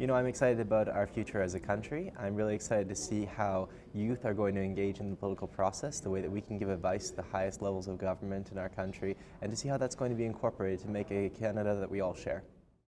You know, I'm excited about our future as a country. I'm really excited to see how youth are going to engage in the political process, the way that we can give advice to the highest levels of government in our country, and to see how that's going to be incorporated to make a Canada that we all share.